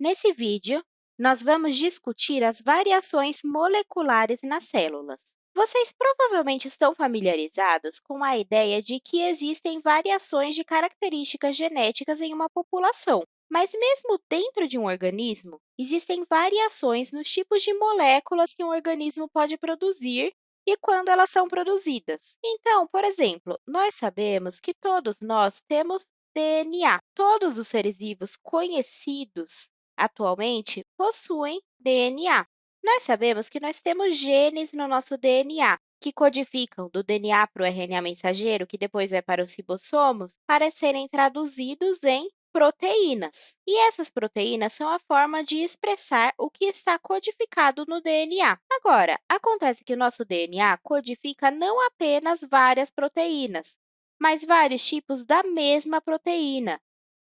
Nesse vídeo, nós vamos discutir as variações moleculares nas células. Vocês provavelmente estão familiarizados com a ideia de que existem variações de características genéticas em uma população, mas mesmo dentro de um organismo, existem variações nos tipos de moléculas que um organismo pode produzir e quando elas são produzidas. Então, por exemplo, nós sabemos que todos nós temos DNA. Todos os seres vivos conhecidos atualmente possuem DNA. Nós sabemos que nós temos genes no nosso DNA, que codificam do DNA para o RNA mensageiro, que depois vai para os ribossomos, para serem traduzidos em proteínas. E essas proteínas são a forma de expressar o que está codificado no DNA. Agora, acontece que o nosso DNA codifica não apenas várias proteínas, mas vários tipos da mesma proteína.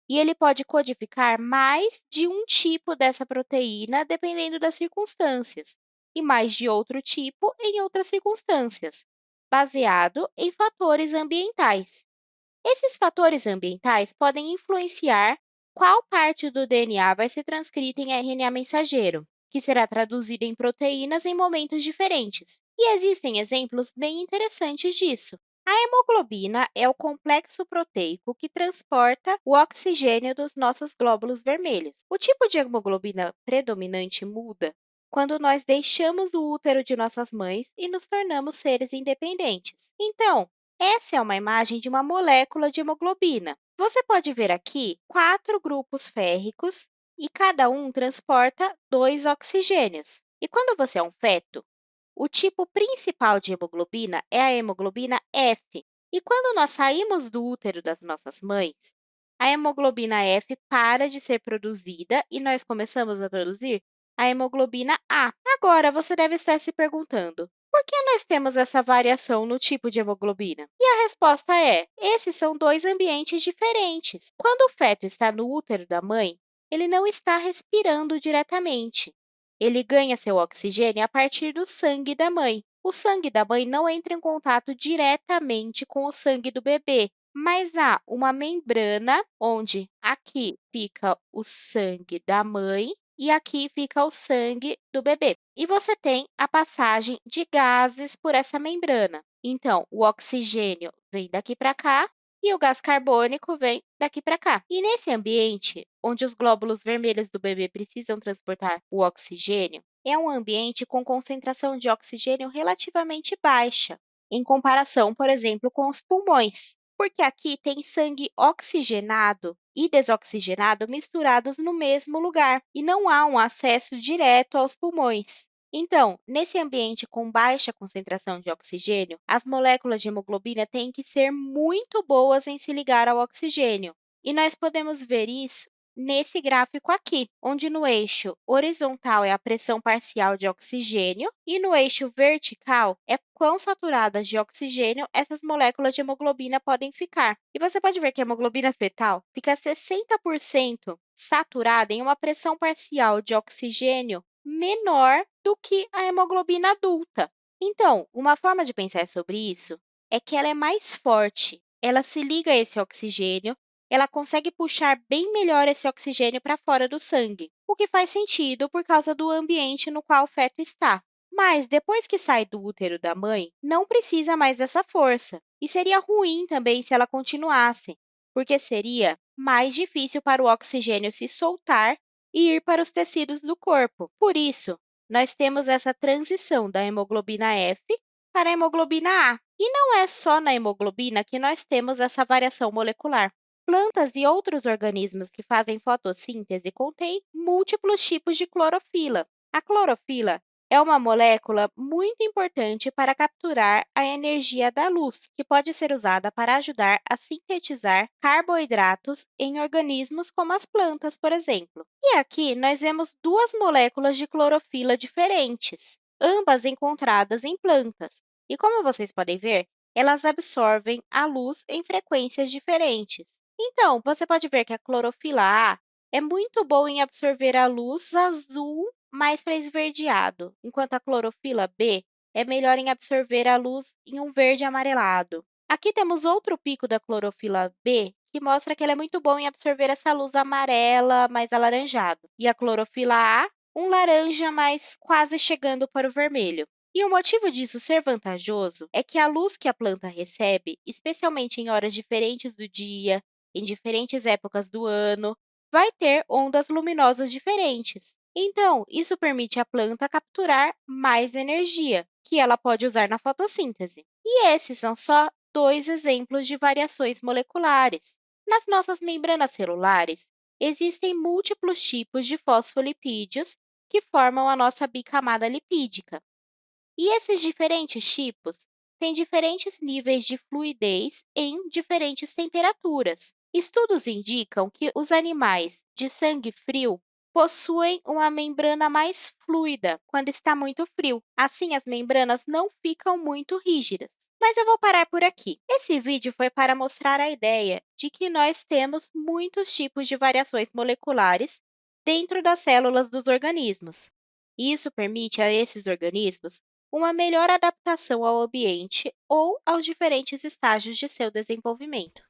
E ele pode codificar mais de um tipo dessa proteína, dependendo das circunstâncias, e mais de outro tipo em outras circunstâncias, baseado em fatores ambientais. Esses fatores ambientais podem influenciar qual parte do DNA vai ser transcrita em RNA mensageiro, que será traduzido em proteínas em momentos diferentes. E existem exemplos bem interessantes disso. A hemoglobina é o complexo proteico que transporta o oxigênio dos nossos glóbulos vermelhos. O tipo de hemoglobina predominante muda quando nós deixamos o útero de nossas mães e nos tornamos seres independentes. Então, essa é uma imagem de uma molécula de hemoglobina. Você pode ver aqui quatro grupos férricos e cada um transporta dois oxigênios. E quando você é um feto, o tipo principal de hemoglobina é a hemoglobina F. E quando nós saímos do útero das nossas mães, a hemoglobina F para de ser produzida e nós começamos a produzir a hemoglobina A. Agora, você deve estar se perguntando, por que nós temos essa variação no tipo de hemoglobina? E a resposta é, esses são dois ambientes diferentes. Quando o feto está no útero da mãe, ele não está respirando diretamente. Ele ganha seu oxigênio a partir do sangue da mãe. O sangue da mãe não entra em contato diretamente com o sangue do bebê, mas há uma membrana onde aqui fica o sangue da mãe e aqui fica o sangue do bebê. E você tem a passagem de gases por essa membrana. Então, o oxigênio vem daqui para cá e o gás carbônico vem daqui para cá. E nesse ambiente, onde os glóbulos vermelhos do bebê precisam transportar o oxigênio, é um ambiente com concentração de oxigênio relativamente baixa, em comparação, por exemplo, com os pulmões porque aqui tem sangue oxigenado e desoxigenado misturados no mesmo lugar e não há um acesso direto aos pulmões. Então, nesse ambiente com baixa concentração de oxigênio, as moléculas de hemoglobina têm que ser muito boas em se ligar ao oxigênio. E nós podemos ver isso nesse gráfico aqui, onde no eixo horizontal é a pressão parcial de oxigênio e no eixo vertical é quão saturadas de oxigênio essas moléculas de hemoglobina podem ficar. E você pode ver que a hemoglobina fetal fica 60% saturada em uma pressão parcial de oxigênio menor do que a hemoglobina adulta. Então, uma forma de pensar sobre isso é que ela é mais forte, ela se liga a esse oxigênio ela consegue puxar bem melhor esse oxigênio para fora do sangue, o que faz sentido por causa do ambiente no qual o feto está. Mas, depois que sai do útero da mãe, não precisa mais dessa força. E seria ruim também se ela continuasse, porque seria mais difícil para o oxigênio se soltar e ir para os tecidos do corpo. Por isso, nós temos essa transição da hemoglobina F para a hemoglobina A. E não é só na hemoglobina que nós temos essa variação molecular. Plantas e outros organismos que fazem fotossíntese contêm múltiplos tipos de clorofila. A clorofila é uma molécula muito importante para capturar a energia da luz, que pode ser usada para ajudar a sintetizar carboidratos em organismos como as plantas, por exemplo. E aqui nós vemos duas moléculas de clorofila diferentes, ambas encontradas em plantas. E como vocês podem ver, elas absorvem a luz em frequências diferentes. Então, você pode ver que a clorofila A é muito boa em absorver a luz azul mais para esverdeado, enquanto a clorofila B é melhor em absorver a luz em um verde amarelado. Aqui temos outro pico da clorofila B, que mostra que ele é muito bom em absorver essa luz amarela mais alaranjado. E a clorofila A, um laranja, mas quase chegando para o vermelho. E o motivo disso ser vantajoso é que a luz que a planta recebe, especialmente em horas diferentes do dia, em diferentes épocas do ano, vai ter ondas luminosas diferentes. Então, isso permite à planta capturar mais energia, que ela pode usar na fotossíntese. E esses são só dois exemplos de variações moleculares. Nas nossas membranas celulares, existem múltiplos tipos de fosfolipídios que formam a nossa bicamada lipídica. E esses diferentes tipos têm diferentes níveis de fluidez em diferentes temperaturas. Estudos indicam que os animais de sangue frio possuem uma membrana mais fluida quando está muito frio. Assim, as membranas não ficam muito rígidas. Mas eu vou parar por aqui. Esse vídeo foi para mostrar a ideia de que nós temos muitos tipos de variações moleculares dentro das células dos organismos. Isso permite a esses organismos uma melhor adaptação ao ambiente ou aos diferentes estágios de seu desenvolvimento.